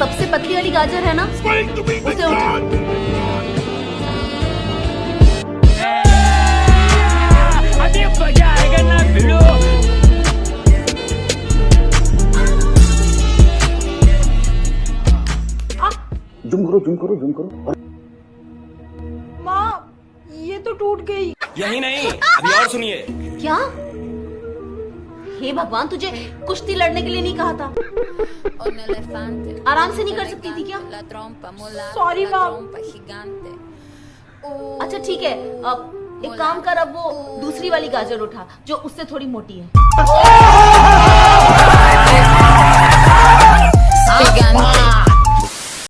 सबसे पतली वाली गाजर है ना? उसे उठा। जुम करो जुम करो जुम करो। माँ ये तो टूट गई। यही नहीं अभी और सुनिए। क्या? हे भगवान तुझे कुश्ती लड़ने के लिए नहीं कहा था. आराम से नहीं कर सकती थी क्या? सॉरी. अच्छा ठीक है। अब एक काम कर, अब वो दूसरी वाली गाजर उठा, जो उससे थोड़ी मोटी है।